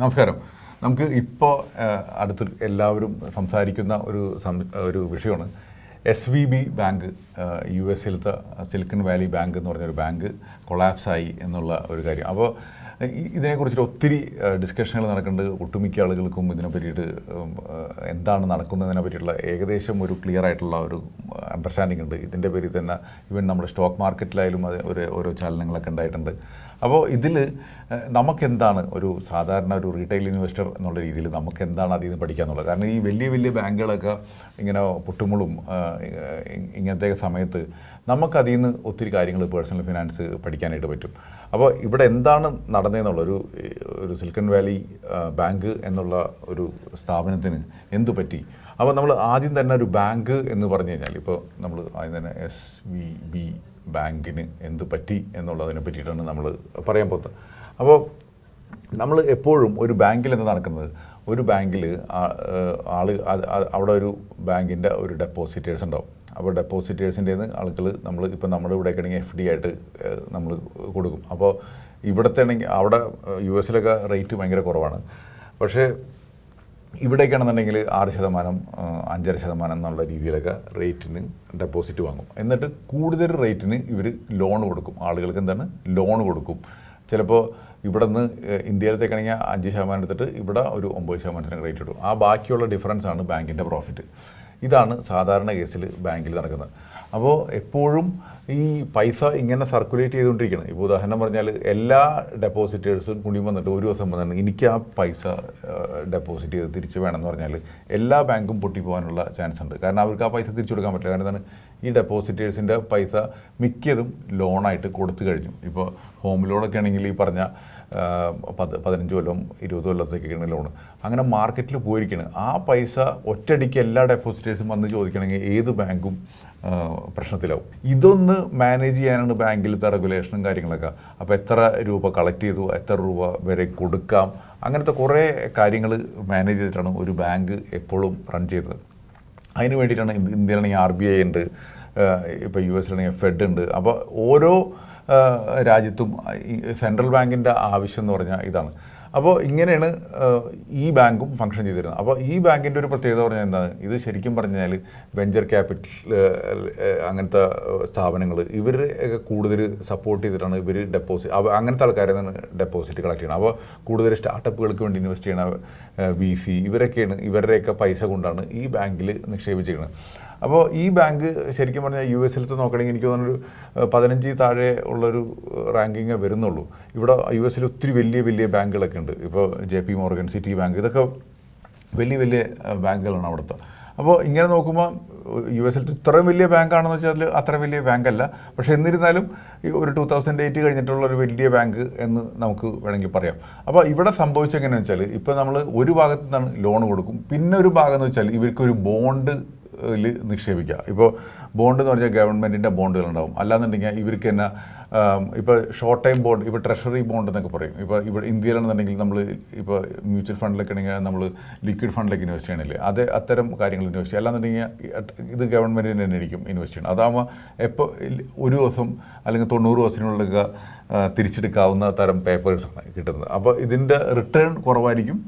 നമസ്കാരം. നമുക്ക് ഇപ്പോൾ അടുത്ത് എല്ലാവരും സംസാരിക്കുന്ന ഒരു ഒരു വിഷയമാണ്. S V B bank U എസിലത്തെ silicon Valley bank എന്ന് പറഞ്ഞൊരു ബാങ്ക് കൊളാപ്സായി എന്നുള്ള ഒരു കാര്യം. അപ്പോൾ ഇതിനെക്കുറിച്ചിട്ട് ഒത്തിരി ഡിസ്കഷനുകൾ നടക്കുന്നുണ്ട്. ഒട്ടുമിക്ക ആളുകൾക്കും ഇതിനെ പറ്റിയിട്ട് എന്താണ് നടക്കുന്നതിനെ പറ്റിയിട്ടുള്ള ഏകദേശം ഒരു ക്ലിയർ ആയിട്ടുള്ള ഒരു അണ്ടർസ്റ്റാൻഡിംഗ് ഉണ്ട്. ഇതിന്റെ പേരിൽ തന്നെ ഇവൻ നമ്മുടെ സ്റ്റോക്ക് മാർക്കറ്റിലായാലും അത് ഒരു ഓരോ ചലനങ്ങളൊക്കെ ഉണ്ടായിട്ടുണ്ട്. അപ്പോൾ ഇതിൽ നമുക്കെന്താണ് ഒരു സാധാരണ ഒരു റീറ്റെയിൽ ഇൻവെസ്റ്റർ എന്നുള്ള രീതിയിൽ നമുക്ക് എന്താണ് അതിൽ നിന്ന് പഠിക്കാന്നുള്ളത് കാരണം ഈ വലിയ വലിയ ബാങ്കുകളൊക്കെ ഇങ്ങനെ പൊട്ടുമ്പോളും ഇങ്ങനത്തെ സമയത്ത് നമുക്കതിൽ നിന്ന് ഒത്തിരി കാര്യങ്ങൾ പേഴ്സണൽ ഫിനാൻസ് പഠിക്കാനായിട്ട് പറ്റും. അപ്പോൾ ഇവിടെ എന്താണ് നടന്നതെന്നുള്ള ഒരു ഒരു സിലിക്കൺ വാലി ബാങ്ക് എന്നുള്ള ഒരു സ്ഥാപനത്തിന് എന്തു പറ്റി? അപ്പോൾ നമ്മൾ ആദ്യം തന്നെ ഒരു ബാങ്ക് എന്ന് പറഞ്ഞു കഴിഞ്ഞാൽ ഇപ്പോൾ നമ്മൾ ആദ്യം തന്നെ എസ് വി ബി ബാങ്കിന് എന്ത് പറ്റി എന്നുള്ളതിനെ പറ്റിയിട്ടാണ് നമ്മൾ പറയാൻ പോകുന്നത്. അപ്പോൾ നമ്മൾ എപ്പോഴും ഒരു ബാങ്കിൽ എന്ന് നടക്കുന്നത്? ഒരു ബാങ്കിൽ അത് അവിടെ ഒരു ബാങ്കിന്റെ ഒരു ഡെപ്പോസിറ്റേഴ്സ് ഉണ്ടാവും. അപ്പോൾ ഡെപ്പോസിറ്റേഴ്സിന്റെ ആളുകൾ നമ്മൾ ഇപ്പോൾ നമ്മുടെ ഇവിടെ ആണെങ്കിൽ എഫ് ഡി ആയിട്ട് നമ്മൾ കൊടുക്കും. അപ്പോൾ ഇവിടുത്തെ ആണെങ്കിൽ അവിടെ യു എസിലൊക്കെ റേറ്റ് ഭയങ്കര കുറവാണ്. പക്ഷേ ഇവിടേക്കാണെന്നുണ്ടെങ്കിൽ ആറ് ശതമാനം അഞ്ചര ശതമാനം എന്നുള്ള രീതിയിലൊക്കെ റേറ്റിന് ഡെപ്പോസിറ്റ് വാങ്ങും. എന്നിട്ട് കൂടുതൽ റേറ്റിന് ഇവർ ലോൺ കൊടുക്കും. ആളുകൾക്ക് എന്താണ്? ലോൺ കൊടുക്കും. ചിലപ്പോൾ ഇവിടെ നിന്ന് ഇന്ത്യയിലത്തേക്കാണെങ്കിൽ അഞ്ച് ശതമാനം എടുത്തിട്ട് ഇവിടെ ഒരു ഒമ്പത് ശതമാനത്തിന് റേറ്റ് ഇടും. ആ ബാക്കിയുള്ള ഡിഫറൻസ് ആണ് ബാങ്കിന്റെ പ്രോഫിറ്റ് ഇതാണ് സാധാരണ കേസിൽ ബാങ്കിൽ നടക്കുന്നത്. അപ്പോൾ എപ്പോഴും ഈ പൈസ ഇങ്ങനെ സർക്കുലേറ്റ് ചെയ്തുകൊണ്ടിരിക്കണം. ഇപ്പോൾ ഉദാഹരണം പറഞ്ഞാൽ എല്ലാ ഡെപ്പോസിറ്റേഴ്സും കൂടി വന്നിട്ട് ഒരു ദിവസം വന്നിട്ട് എനിക്ക് ആ പൈസ ഡെപ്പോസിറ്റ് ചെയ്ത് തിരിച്ച് വേണമെന്ന് പറഞ്ഞാൽ എല്ലാ ബാങ്കും പൊട്ടിപ്പോകാനുള്ള ചാൻസ് ഉണ്ട്. കാരണം അവർക്ക് ആ പൈസ തിരിച്ചു കൊടുക്കാൻ പറ്റില്ല. കാരണം എന്താണ്? ഈ ഡെപ്പോസിറ്റേഴ്സിന്റെ പൈസ മിക്കതും ലോണായിട്ട് കൊടുത്തു കഴിഞ്ഞു. ഇപ്പോൾ ഹോം ലോണൊക്കെ ആണെങ്കിൽ ഈ പറഞ്ഞ ആ, പത്ത് പതിനഞ്ച് കൊല്ലം ഇരുപത് കൊല്ലത്തേക്ക് കൊല്ലത്തേക്കാണ് ലോൺ അങ്ങനെ മാർക്കറ്റിൽ പോയിരിക്കുകയാണ് ആ പൈസ ഒറ്റയടിക്ക് എല്ലാ ഡെപ്പോസിറ്റേഴ്സും വന്ന് ചോദിക്കണമെങ്കിൽ ഏത് ബാങ്കും പ്രശ്നത്തിലാവും. ഇതൊന്ന് മാനേജ് ചെയ്യാനാണ് ബാങ്കിലത്തെ റെഗുലേഷനും കാര്യങ്ങളൊക്കെ. അപ്പോൾ എത്ര രൂപ കളക്ട് ചെയ്തു എത്ര രൂപ വരെ കൊടുക്കാം അങ്ങനത്തെ കുറേ കാര്യങ്ങൾ മാനേജ് ചെയ്തിട്ടാണ് ഒരു ബാങ്ക് എപ്പോഴും റൺ ചെയ്തത്. അതിന് വേണ്ടിയിട്ടാണ് ഇന്ത്യ- ഇന്ത്യയിലാണെങ്കിൽ ആർ ബി ഐ ഉണ്ട് ഇപ്പോൾ യു എസിലാണെങ്കിൽ ഫെഡ് ഉണ്ട്. അപ്പോൾ ഓരോ രാജ്യത്തും സെൻട്രൽ ബാങ്കിന്റെ ആവശ്യം എന്ന് പറഞ്ഞാൽ ഇതാണ്. അപ്പോൾ ഇങ്ങനെയാണ് ഈ ബാങ്കും ഫങ്ഷൻ ചെയ്തിരുന്നത്. അപ്പോൾ ഈ ബാങ്കിന്റെ ഒരു പ്രത്യേകത പറഞ്ഞാൽ എന്താണ്? ഇത് ശരിക്കും പറഞ്ഞാൽ വെഞ്ചർ ക്യാപിറ്റൽ അങ്ങനത്തെ സ്ഥാപനങ്ങൾ ഇവർ കൂടുതൽ സപ്പോർട്ട് ചെയ്തിട്ടാണ് ഇവർ ഡെപ്പോസിറ്റ് അങ്ങനത്തെ ആൾക്കാരെ നിന്ന് ഡെപ്പോസിറ്റ് കളക്ട് ചെയ്യണം അപ്പോൾ കൂടുതൽ സ്റ്റാർട്ടപ്പുകൾക്ക് വേണ്ടി ഇൻവെസ്റ്റ് ചെയ്യണ വി സി ഇവരൊക്കെയാണ് ഇവരുടെയൊക്കെ പൈസ കൊണ്ടാണ് ഈ ബാങ്കിൽ നിക്ഷേപിച്ചിരിക്കുന്നത്. അപ്പോൾ ഈ ബാങ്ക് ശരിക്കും പറഞ്ഞാൽ യു എസിലത്തെ നോക്കണമെങ്കിൽ എനിക്ക് തോന്നുന്നൊരു പതിനഞ്ചിൽ പതിനഞ്ച് താഴെ ഉള്ളൊരു റാങ്കിങ്ങേ വരുന്നുള്ളൂ. ഇവിടെ യു എസിൽ ഒത്തിരി വലിയ വലിയ ബാങ്കുകളൊക്കെ ഉണ്ട്. ഇപ്പോൾ J P Morgan Citi bank ഇതൊക്കെ വലിയ വലിയ ബാങ്കുകളാണ് അവിടുത്തെ. അപ്പോൾ ഇങ്ങനെ നോക്കുമ്പോൾ യു എസിലത്തെ ഇത്രയും വലിയ ബാങ്കാണെന്ന് വെച്ചാൽ അത്ര വലിയ ബാങ്കല്ല. പക്ഷേ എന്നിരുന്നാലും ഒരു ടൂ തൗസൻഡ് എയ്റ്റ് കഴിഞ്ഞിട്ടുള്ള ഒരു വലിയ ബാങ്ക് എന്ന് നമുക്ക് വേണമെങ്കിൽ പറയാം. അപ്പോൾ ഇവിടെ സംഭവിച്ചെങ്ങനെയാണെന്ന് വെച്ചാൽ ഇപ്പോൾ നമ്മൾ ഒരു ഭാഗത്തു നിന്നാണ് ലോൺ കൊടുക്കും. പിന്നെ ഒരു ഭാഗം എന്ന് വെച്ചാൽ ഇവർക്കൊരു ബോണ്ട് ൽ നിക്ഷേപിക്കുക. ഇപ്പോൾ ബോണ്ട് എന്ന് പറഞ്ഞാൽ ഗവൺമെന്റിന്റെ ബോണ്ടുകളുണ്ടാവും അല്ലാന്നുണ്ടെങ്കിൽ ഇവർക്ക് തന്നെ ഇപ്പോൾ ഷോർട്ട് ടൈം ബോണ്ട് ഇപ്പോൾ ട്രഷറി ബോണ്ട് എന്നൊക്കെ പറയും. ഇപ്പോൾ ഇവിടെ ഇന്ത്യയിലാണെന്നുണ്ടെങ്കിൽ നമ്മൾ ഇപ്പോൾ മ്യൂച്വൽ ഫണ്ടിലൊക്കെ ആണെങ്കിൽ നമ്മൾ ലിക്വിഡ് ഫണ്ടിലേക്ക് ഇൻവെസ്റ്റ് ചെയ്യണില്ലേ? അത് അത്തരം കാര്യങ്ങൾ ഇൻവെസ്റ്റ് ചെയ്യുക അല്ലാന്നുണ്ടെങ്കിൽ ഇത് ഗവൺമെന്റിന് തന്നെ ആയിരിക്കും ഇൻവെസ്റ്റ് ചെയ്യണം അതാകുമ്പോൾ എപ്പോൾ ഒരു ദിവസം അല്ലെങ്കിൽ തൊണ്ണൂറ് ദിവസത്തിനുള്ളിലൊക്കെ തിരിച്ചെടുക്കാവുന്ന തരം പേപ്പേഴ്സാണ് കിട്ടുന്നത്. അപ്പോൾ ഇതിന്റെ റിട്ടേൺ കുറവായിരിക്കും.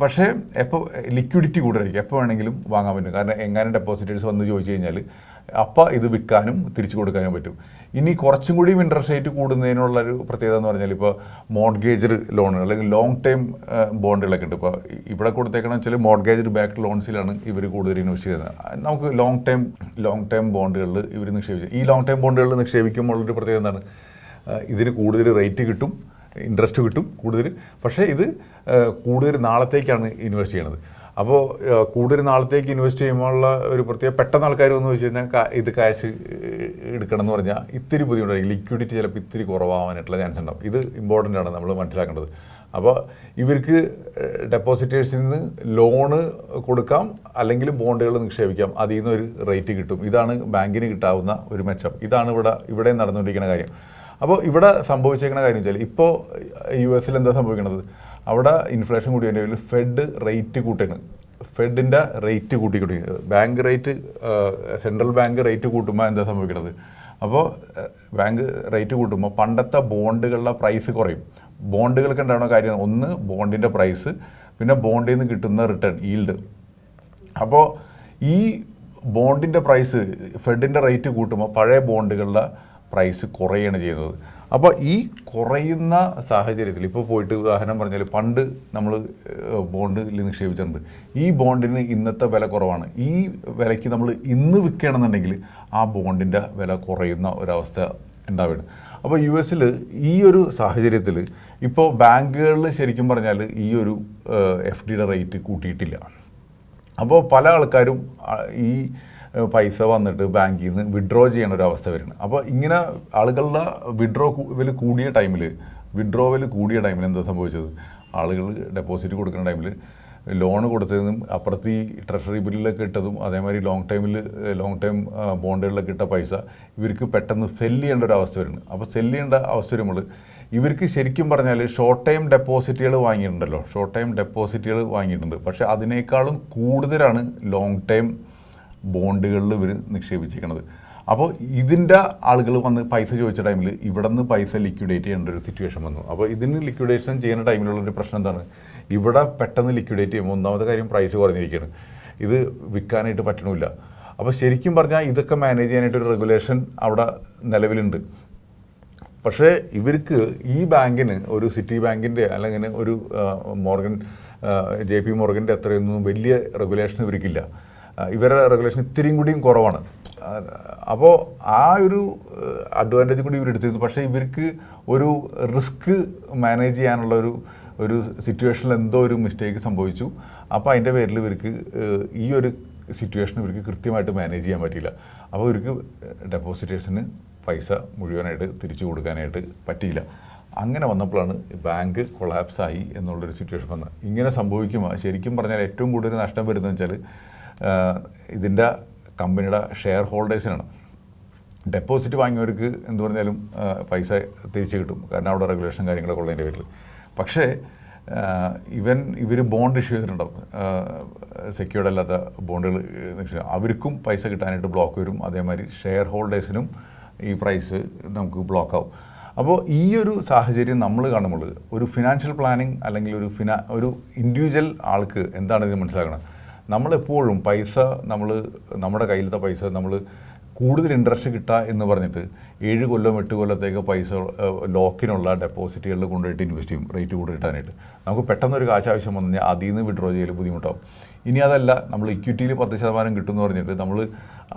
പക്ഷേ എപ്പോൾ ലിക്വിഡിറ്റി കൂടുതലായിരിക്കും. എപ്പോൾ വേണമെങ്കിലും വാങ്ങാൻ പറ്റും. കാരണം എങ്ങാനും ഡെപ്പോസിറ്റേഴ്സ് വന്ന് ചോദിച്ചു കഴിഞ്ഞാൽ അപ്പോൾ ഇത് വിൽക്കാനും തിരിച്ചു കൊടുക്കാനും പറ്റും. ഇനി കുറച്ചും കൂടിയും ഇൻട്രസ്റ്റ് റേറ്റ് കൂടുന്നതിനുള്ള ഒരു പ്രത്യേകത എന്ന് പറഞ്ഞാൽ ഇപ്പോൾ മോഡ്ഗേജ് ലോണുകൾ അല്ലെങ്കിൽ ലോങ് ടൈം ബോണ്ടുകളൊക്കെ ഉണ്ട്. ഇപ്പോൾ ഇവിടെ കൊടുത്തേക്കണം വെച്ചാൽ മോഡ്ഗേജ് ബാക്ക് ലോൺസിലാണ് ഇവർ കൂടുതൽ ഇൻവെസ്റ്റ് ചെയ്യുന്നത്. നമുക്ക് ലോങ് ടൈം ലോങ് ടൈം ബോണ്ടുകളിൽ ഇവർ നിക്ഷേപിച്ചു ഈ ലോങ് ടൈം ബോണ്ടുകളിൽ നിക്ഷേപിക്കുമ്പോൾ ഒരു പ്രത്യേകത എന്താണ്? ഇതിന് കൂടുതൽ റേറ്റ് കിട്ടും. ഇൻട്രസ്റ്റ് കിട്ടും കൂടുതൽ പക്ഷേ ഇത് കൂടുതൽ നാളത്തേക്കാണ് ഇൻവെസ്റ്റ് ചെയ്യണത്. അപ്പോൾ കൂടുതൽ നാളത്തേക്ക് ഇൻവെസ്റ്റ് ചെയ്യുമ്പോഴുള്ള ഒരു പ്രത്യേക പെട്ടെന്ന് ആൾക്കാർ വന്ന് വെച്ച് കഴിഞ്ഞാൽ ഇത് കാശ് എടുക്കണം എന്ന് പറഞ്ഞാൽ ഇത്തിരി ബുദ്ധിമുട്ടായിരിക്കും. ലിക്വിഡിറ്റി ചിലപ്പോൾ ഇത്തിരി കുറവാകാനായിട്ടുള്ള ചാൻസ് ഉണ്ടാവും. ഇത് ഇമ്പോർട്ടന്റ് ആണ് നമ്മൾ മനസ്സിലാക്കേണ്ടത്. അപ്പോൾ ഇവർക്ക് ഡെപ്പോസിറ്റേഴ്സിൽ നിന്ന് ലോണ് കൊടുക്കാം അല്ലെങ്കിൽ ബോണ്ടുകൾ നിക്ഷേപിക്കാം. അതിൽ നിന്ന് ഒരു റേറ്റ് കിട്ടും. ഇതാണ് ബാങ്കിന് കിട്ടാവുന്ന ഒരു മെച്ചം. ഇതാണ് ഇവിടെ ഇവിടെ നടന്നുകൊണ്ടിരിക്കുന്ന കാര്യം. അപ്പോൾ ഇവിടെ സംഭവിച്ചേക്കുന്ന കാര്യം വെച്ചാൽ ഇപ്പോൾ യു എസിൽ എന്താ സംഭവിക്കുന്നത് അവിടെ ഇൻഫ്ലേഷൻ കൂടിയതിന്റെ പേരിൽ ഫെഡ് റേറ്റ് കൂട്ടുകയാണ് ഫെഡിന്റെ rate കൂട്ടിക്കൂട്ടി. Bank rate central bank rate കൂട്ടുമ്പോൾ എന്താ സംഭവിക്കുന്നത് അപ്പോൾ ബാങ്ക് റേറ്റ് കൂട്ടുമ്പോൾ പണ്ടത്തെ ബോണ്ടുകളുടെ പ്രൈസ് കുറയും. ബോണ്ടുകൾക്ക് ഉണ്ടാവുന്ന കാര്യം ഒന്ന് ബോണ്ടിന്റെ പ്രൈസ് പിന്നെ ബോണ്ടിൽ നിന്ന് കിട്ടുന്ന റിട്ടേൺ ഈൽഡ് അപ്പോൾ ഈ ബോണ്ടിന്റെ പ്രൈസ് ഫെഡിന്റെ റേറ്റ് കൂട്ടുമ്പോൾ പഴയ ബോണ്ടുകളുടെ പ്രൈസ് കുറയാണ് ചെയ്യുന്നത്. അപ്പോൾ ഈ കുറയുന്ന സാഹചര്യത്തിൽ ഇപ്പോൾ പോയിട്ട് ഉദാഹരണം പറഞ്ഞാൽ പണ്ട് നമ്മൾ ബോണ്ടിൽ നിക്ഷേപിച്ചിട്ടുണ്ട്. ഈ ബോണ്ടിന് ഇന്നത്തെ വില കുറവാണ്. ഈ വിലയ്ക്ക് നമ്മൾ ഇന്ന് വിൽക്കുകയാണെന്നുണ്ടെങ്കിൽ ആ ബോണ്ടിന്റെ വില കുറയുന്ന ഒരവസ്ഥ ഉണ്ടാവുകയാണ്. അപ്പോൾ യു എസിൽ ഈ ഒരു സാഹചര്യത്തിൽ ഇപ്പോൾ ബാങ്കുകളിൽ ശരിക്കും പറഞ്ഞാൽ ഈ ഒരു എഫ് ഡിയുടെ റേറ്റ് കൂട്ടിയിട്ടില്ല. അപ്പോൾ പല ആൾക്കാരും ഈ പൈസ വന്നിട്ട് ബാങ്കിൽ നിന്ന് വിഡ്രോ ചെയ്യണ ഒരു അവസ്ഥ വരുന്നത് അപ്പോൾ ഇങ്ങനെ ആളുകളുടെ വിഡ്രോ വില കൂടിയ ടൈമിൽ വിഡ്രോവൽ കൂടിയ ടൈമിൽ എന്താ സംഭവിച്ചത്? ആളുകൾ ഡെപ്പോസിറ്റ് കൊടുക്കുന്ന ടൈമിൽ ലോൺ കൊടുത്തതും അപ്പുറത്ത് ഈ ട്രഷറി ബില്ലിലൊക്കെ ഇട്ടതും അതേമാതിരി ലോങ് ടൈമിൽ ലോങ് ടൈം ബോണ്ടുകളിലൊക്കെ ഇട്ട പൈസ ഇവർക്ക് പെട്ടെന്ന് സെല്ല് ചെയ്യേണ്ട ഒരു അവസ്ഥ വരുന്നത് അപ്പോൾ സെല്ല് ചെയ്യേണ്ട അവസ്ഥ വരുമ്പോൾ ഇവർക്ക് ശരിക്കും പറഞ്ഞാൽ ഷോർട്ട് ടൈം ഡെപ്പോസിറ്റുകൾ വാങ്ങിയിട്ടുണ്ടല്ലോ. ഷോർട്ട് ടൈം ഡെപ്പോസിറ്റുകൾ വാങ്ങിയിട്ടുണ്ട്. പക്ഷേ അതിനേക്കാളും കൂടുതലാണ് ലോങ് ടൈം ബോണ്ടുകളിൽ ഇവർ നിക്ഷേപിച്ചിരിക്കുന്നത് അപ്പോൾ ഇതിന്റെ ആളുകൾ വന്ന് പൈസ ചോദിച്ച ടൈമിൽ ഇവിടെ നിന്ന് പൈസ ലിക്വിഡേറ്റ് ചെയ്യേണ്ട ഒരു സിറ്റുവേഷൻ വന്നു. അപ്പോൾ ഇതിന് ലിക്വിഡേഷൻ ചെയ്യുന്ന ടൈമിലുള്ള ഒരു പ്രശ്നം എന്താണ്? ഇവിടെ പെട്ടെന്ന് ലിക്വിഡേറ്റ് ചെയ്യുമ്പോൾ ഒന്നാമത്തെ കാര്യം പ്രൈസ് കുറഞ്ഞിരിക്കുകയാണ്. ഇത് വിൽക്കാനായിട്ട് പറ്റണില്ല. അപ്പോൾ ശരിക്കും പറഞ്ഞാൽ ഇതൊക്കെ മാനേജ് ചെയ്യാനായിട്ട് ഒരു റെഗുലേഷൻ അവിടെ നിലവിലുണ്ട്. പക്ഷേ ഇവർക്ക് ഈ ബാങ്കിന് ഒരു സിറ്റി ബാങ്കിന്റെ അല്ലെങ്കിൽ ഒരു മോർഗൻ ജെ പി മോർഗന്റെ അത്രയൊന്നും വലിയ റെഗുലേഷൻ ഇവർക്കില്ല. ഇവരുടെ റെഗുലേഷൻ ഇത്തിരിയും കൂടിയും കുറവാണ്. അപ്പോൾ ആ ഒരു അഡ്വാന്റേജ് കൂടി ഇവർ എടുത്തിരുന്നു. പക്ഷേ ഇവർക്ക് ഒരു റിസ്ക് മാനേജ് ചെയ്യാനുള്ള ഒരു ഒരു സിറ്റുവേഷനിൽ എന്തോ ഒരു മിസ്റ്റേക്ക് സംഭവിച്ചു. അപ്പോൾ അതിന്റെ പേരിൽ ഇവർക്ക് ഈ ഒരു സിറ്റുവേഷൻ ഇവർക്ക് കൃത്യമായിട്ട് മാനേജ് ചെയ്യാൻ പറ്റിയില്ല. അപ്പോൾ ഇവർക്ക് ഡെപ്പോസിറ്റേഴ്സിന് പൈസ മുഴുവനായിട്ട് തിരിച്ചു കൊടുക്കാനായിട്ട് പറ്റിയില്ല. അങ്ങനെ വന്നപ്പോഴാണ് ബാങ്ക് കൊളാപ്സായി എന്നുള്ളൊരു സിറ്റുവേഷൻ വന്നത്. ഇങ്ങനെ സംഭവിക്കുമ്പോൾ ശരിക്കും പറഞ്ഞാൽ ഏറ്റവും കൂടുതൽ നഷ്ടം വരുന്നതെന്ന് വെച്ചാൽ ഇതിന്റെ കമ്പനിയുടെ ഷെയർ ഹോൾഡേഴ്സിനാണ്. ഡെപ്പോസിറ്റ് വാങ്ങിയവർക്ക് എന്ത് പറഞ്ഞാലും പൈസ തിരിച്ചു കിട്ടും. കാരണം അവിടെ റെഗുലേഷൻ കാര്യങ്ങളൊക്കെ ഉള്ളതിന്റെ പേരിൽ പക്ഷേ ഇവൻ ഇവർ ബോണ്ട് ഇഷ്യൂ ചെയ്തിട്ടുണ്ടാവും സെക്യൂർഡ് അല്ലാത്ത ബോണ്ടുകൾ അവർക്കും പൈസ കിട്ടാനായിട്ട് ബ്ലോക്ക് വരും. അതേമാതിരി ഷെയർ ഹോൾഡേഴ്സിനും ഈ പ്രൈസ് നമുക്ക് ബ്ലോക്ക് ആവും. അപ്പോൾ ഈ ഒരു സാഹചര്യം നമ്മൾ കാണുമ്പോൾ ഒരു ഫിനാൻഷ്യൽ പ്ലാനിങ് അല്ലെങ്കിൽ ഒരു ഫിനാ ഒരു ഇൻഡിവിജ്വൽ ആൾക്ക് എന്താണ് ഇത് മനസ്സിലാക്കണം നമ്മളെപ്പോഴും പൈസ നമ്മൾ നമ്മുടെ കയ്യിലത്തെ പൈസ നമ്മൾ കൂടുതൽ ഇൻട്രസ്റ്റ് കിട്ടുക എന്ന് പറഞ്ഞിട്ട് ഏഴ് കൊല്ലം എട്ട് കൊല്ലത്തേക്ക് പൈസ ലോക്കിനുള്ള ഡെപ്പോസിറ്റുകളിൽ കൊണ്ടുപോയിട്ട് ഇൻവെസ്റ്റ് ചെയ്യും റേറ്റ് കൂടുതൽ കിട്ടാനായിട്ട്. നമുക്ക് പെട്ടെന്നൊരു കാശ് ആവശ്യം വന്നു കഴിഞ്ഞാൽ അതിൽ നിന്ന് വിഡ്രോ ചെയ്യൽ ബുദ്ധിമുട്ടാവും. ഇനി അതല്ല നമ്മൾ ഇക്വിറ്റിയിൽ പത്ത് ശതമാനം കിട്ടുമെന്ന് പറഞ്ഞിട്ട് നമ്മൾ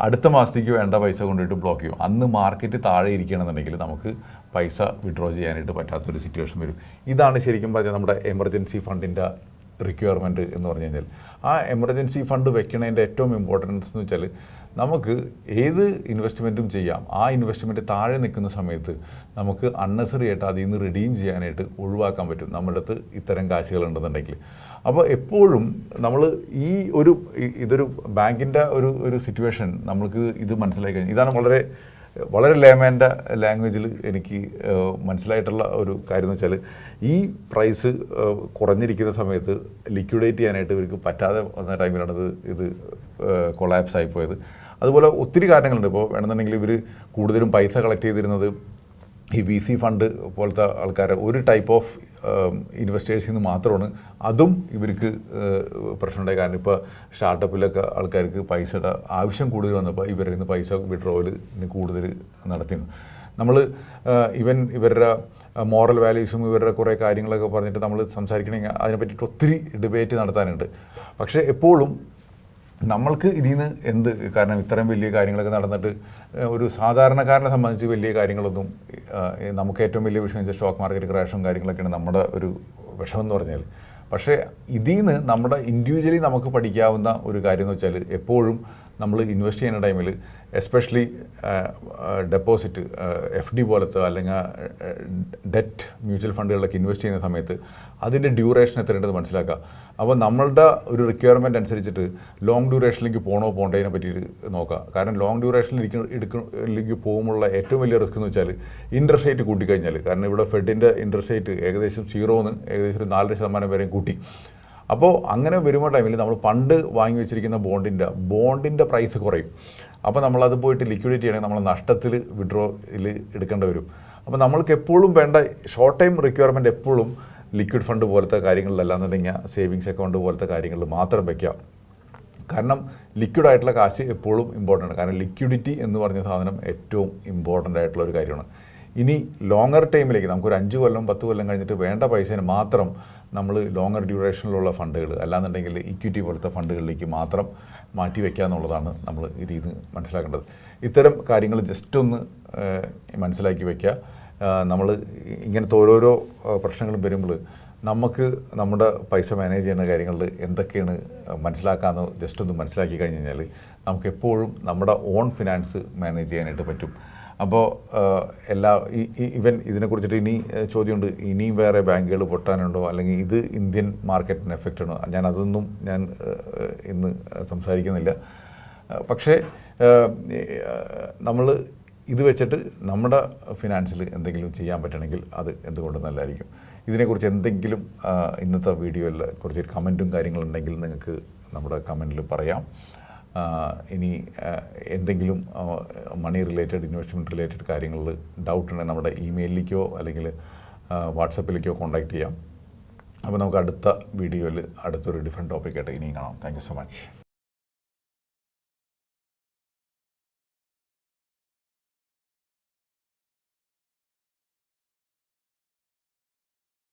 അടുത്ത മാസത്തേക്ക് വേണ്ട പൈസ കൊണ്ടുപോയിട്ട് ബ്ലോക്ക് ചെയ്യും. അന്ന് മാർക്കറ്റ് താഴെ ഇരിക്കുകയാണെന്നുണ്ടെങ്കിൽ നമുക്ക് പൈസ വിഡ്രോ ചെയ്യാനായിട്ട് പറ്റാത്തൊരു സിറ്റുവേഷൻ വരും. ഇതാണ് ശരിക്കും പറഞ്ഞാൽ നമ്മുടെ എമർജൻസി ഫണ്ടിന്റെ റിക്വയർമെന്റ് എന്ന് പറഞ്ഞു കഴിഞ്ഞാൽ ആ എമർജൻസി ഫണ്ട് വെക്കണതിന്റെ ഏറ്റവും ഇമ്പോർട്ടൻസ് എന്ന് വെച്ചാൽ നമുക്ക് ഏത് ഇൻവെസ്റ്റ്മെന്റും ചെയ്യാം. ആ ഇൻവെസ്റ്റ്മെന്റ് താഴെ നിൽക്കുന്ന സമയത്ത് നമുക്ക് അൺനെസറി ആയിട്ട് അതിൽ നിന്ന് റിഡീം ചെയ്യാനായിട്ട് ഒഴിവാക്കാൻ പറ്റും. നമ്മുടെ അടുത്ത് ഇത്തരം കാശുകൾ ഉണ്ടെന്നുണ്ടെങ്കിൽ അപ്പോൾ എപ്പോഴും നമ്മൾ ഈ ഒരു ഇതൊരു ബാങ്കിന്റെ ഒരു ഒരു സിറ്റുവേഷൻ നമ്മൾക്ക് ഇത് മനസ്സിലാക്കി കഴിഞ്ഞാൽ ഇതാണ് വളരെ വളരെ ലേമേന്റെ ലാംഗ്വേജിൽ എനിക്ക് മനസ്സിലായിട്ടുള്ള ഒരു കാര്യം എന്ന് വെച്ചാൽ ഈ പ്രൈസ് കുറഞ്ഞിരിക്കുന്ന സമയത്ത് ലിക്വിഡേറ്റ് ചെയ്യാനായിട്ട് ഇവർക്ക് പറ്റാതെ വന്ന ടൈമിലാണ് ഇത് ഇത് കൊളാപ്സ് ആയിപ്പോയത് അതുപോലെ ഒത്തിരി കാരണങ്ങളുണ്ട്. ഇപ്പോൾ വേണമെന്നുണ്ടെങ്കിൽ ഇവർ കൂടുതലും പൈസ കളക്ട് ചെയ്തിരുന്നത് ഈ വി സി ഫണ്ട് പോലത്തെ ആൾക്കാരെ ഒരു ടൈപ്പ് ഓഫ് ഇൻവെസ്റ്റേഴ്സിൽ നിന്ന് മാത്രമാണ്. അതും ഇവർക്ക് പ്രശ്നമുണ്ടായി കാരണം ഇപ്പോൾ സ്റ്റാർട്ടപ്പിലൊക്കെ ആൾക്കാർക്ക് പൈസയുടെ ആവശ്യം കൂടുതൽ വന്നപ്പോൾ ഇവരിൽ നിന്ന് പൈസ വിഡ്രോവലിന് കൂടുതൽ നടത്തിയിരുന്നു. നമ്മൾ ഇവൻ ഇവരുടെ മോറൽ വാല്യൂസും ഇവരുടെ കുറേ കാര്യങ്ങളൊക്കെ പറഞ്ഞിട്ട് നമ്മൾ സംസാരിക്കണമെങ്കിൽ അതിനെ പറ്റിയിട്ട് ഒത്തിരി ഡിബേറ്റ് നടത്താനുണ്ട്. പക്ഷേ എപ്പോഴും നമ്മൾക്ക് ഇതിൽ നിന്ന് എന്ത്? കാരണം ഇത്രയും വലിയ കാര്യങ്ങളൊക്കെ നടന്നിട്ട് ഒരു സാധാരണക്കാരനെ സംബന്ധിച്ച് വലിയ കാര്യങ്ങളൊന്നും നമുക്ക് ഏറ്റവും വലിയ വിഷയം വെച്ചാൽ സ്റ്റോക്ക് മാർക്കറ്റ് ക്രാഷും കാര്യങ്ങളൊക്കെയാണ് നമ്മുടെ ഒരു വിഷമം എന്ന് പറഞ്ഞാൽ. പക്ഷേ ഇതിൽ നിന്ന് നമ്മുടെ ഇൻഡിവിജ്വലി നമുക്ക് പഠിക്കാവുന്ന ഒരു കാര്യം എന്ന് വെച്ചാൽ എപ്പോഴും നമ്മൾ ഇൻവെസ്റ്റ് ചെയ്യുന്ന ടൈമിൽ എസ്പെഷ്യലി ഡെപ്പോസിറ്റ് എഫ് ഡി പോലത്തെ അല്ലെങ്കിൽ ഡെറ്റ് മ്യൂച്വൽ ഫണ്ടുകളിലൊക്കെ ഇൻവെസ്റ്റ് ചെയ്യുന്ന സമയത്ത് അതിന്റെ ഡ്യൂറേഷൻ എത്രയുണ്ടെന്ന് മനസ്സിലാക്കുക. അപ്പോൾ നമ്മളുടെ ഒരു റിക്വയർമെന്റ് അനുസരിച്ചിട്ട് ലോങ് ഡ്യൂറേഷനിലേക്ക് പോകണോ പോകേണ്ടതിനെ പറ്റിയിട്ട് നോക്കുക. കാരണം ലോങ് ഡ്യൂറേഷനിലേക്ക് എടുക്കലേക്ക് പോകുമ്പോഴുള്ള ഏറ്റവും വലിയ റിസ്ക് എന്ന് വെച്ചാൽ ഇൻട്രസ്റ്റ് റേറ്റ് കൂട്ടിക്കഴിഞ്ഞാൽ. കാരണം ഇവിടെ ഫെഡിന്റെ ഇൻട്രസ്റ്റ് റേറ്റ് ഏകദേശം സീറോന്ന് ഏകദേശം ഒരു നാലര ശതമാനം വരെയും കൂട്ടി. അപ്പോൾ അങ്ങനെ വരുമ്പോൾ ടൈമിൽ നമ്മൾ പണ്ട് വാങ്ങി വെച്ചിരിക്കുന്ന ബോണ്ടിന്റെ ബോണ്ടിന്റെ പ്രൈസ് കുറയും. അപ്പോൾ നമ്മളത് പോയിട്ട് ലിക്വിഡിറ്റി ആണെങ്കിൽ നമ്മൾ നഷ്ടത്തിൽ വിഡ്രോയിൽ എടുക്കേണ്ടി വരും. അപ്പോൾ നമ്മൾക്ക് എപ്പോഴും വേണ്ട ഷോർട്ട് ടൈം റിക്വയർമെന്റ് എപ്പോഴും ലിക്വിഡ് ഫണ്ട് പോലത്തെ കാര്യങ്ങളിലല്ലാന്നുണ്ടെങ്കിൽ സേവിങ്സ് അക്കൗണ്ട് പോലത്തെ കാര്യങ്ങളിൽ മാത്രം വയ്ക്കുക കാരണം ലിക്വിഡ് ആയിട്ടുള്ള കാശ് എപ്പോഴും ഇമ്പോർട്ടന്റ് ആണ്. കാരണം ലിക്വിഡിറ്റി എന്ന് പറഞ്ഞ സാധനം ഏറ്റവും ഇമ്പോർട്ടന്റ് ആയിട്ടുള്ള ഒരു കാര്യമാണ്. ഇനി ലോങ്ങർ ടൈമിലേക്ക് നമുക്കൊരു അഞ്ച് കൊല്ലം പത്ത് കൊല്ലം കഴിഞ്ഞിട്ട് വേണ്ട പൈസേനെ മാത്രം നമ്മൾ ലോങ്ങർ ഡ്യൂറേഷനിലുള്ള ഫണ്ടുകൾ അല്ലാന്നുണ്ടെങ്കിൽ ഇക്വിറ്റി പോലത്തെ ഫണ്ടുകളിലേക്ക് മാത്രം മാറ്റി വയ്ക്കുക എന്നുള്ളതാണ് നമ്മൾ ഇതിൽ മനസ്സിലാക്കേണ്ടത്. ഇത്തരം കാര്യങ്ങൾ ജസ്റ്റ് ഒന്ന് മനസ്സിലാക്കി വയ്ക്കുക നമ്മൾ ഇങ്ങനത്തെ ഓരോരോ പ്രശ്നങ്ങളും വരുമ്പോൾ നമുക്ക് നമ്മുടെ പൈസ മാനേജ് ചെയ്യുന്ന കാര്യങ്ങളിൽ എന്തൊക്കെയാണ് മനസ്സിലാക്കാമെന്ന് ജസ്റ്റ് ഒന്ന് മനസ്സിലാക്കി കഴിഞ്ഞ് കഴിഞ്ഞാൽ നമുക്ക് എപ്പോഴും നമ്മുടെ ഓൺ ഫിനാൻസ് മാനേജ് ചെയ്യാനായിട്ട് പറ്റും. അപ്പോൾ എല്ലാ ഇവൻ ഇതിനെക്കുറിച്ചിട്ട് ഇനി ചോദ്യമുണ്ട്. ഇനിയും വേറെ ബാങ്കുകൾ പൊട്ടാനുണ്ടോ? അല്ലെങ്കിൽ ഇത് ഇന്ത്യൻ മാർക്കറ്റിന് എഫക്റ്റ് ആണോ? ഞാൻ അതൊന്നും ഞാൻ ഇന്ന് സംസാരിക്കുന്നില്ല. പക്ഷേ നമ്മൾ ഇത് വെച്ചിട്ട് നമ്മുടെ ഫിനാൻസിൽ എന്തെങ്കിലും ചെയ്യാൻ പറ്റണമെങ്കിൽ അത് എന്തുകൊണ്ട് നല്ലതായിരിക്കും? ഇതിനെക്കുറിച്ച് എന്തെങ്കിലും ഇന്നത്തെ വീഡിയോയിൽ കുറച്ച് കമന്റും കാര്യങ്ങളുണ്ടെങ്കിൽ നിങ്ങൾക്ക് നമ്മുടെ കമന്റിൽ പറയാം. ഇനി എന്തെങ്കിലും മണി റിലേറ്റഡ് ഇൻവെസ്റ്റ്മെന്റ് റിലേറ്റഡ് കാര്യങ്ങളിൽ ഡൗട്ട് ഉണ്ടെങ്കിൽ നമ്മുടെ ഇമെയിലിലേക്കോ അല്ലെങ്കിൽ വാട്സപ്പിലേക്കോ കോൺടാക്റ്റ് ചെയ്യാം. അപ്പോൾ നമുക്ക് അടുത്ത വീഡിയോയിൽ അടുത്തൊരു ഡിഫറെന്റ് ടോപ്പിക്കായിട്ട് ഇനിയും കാണാം. Thank so much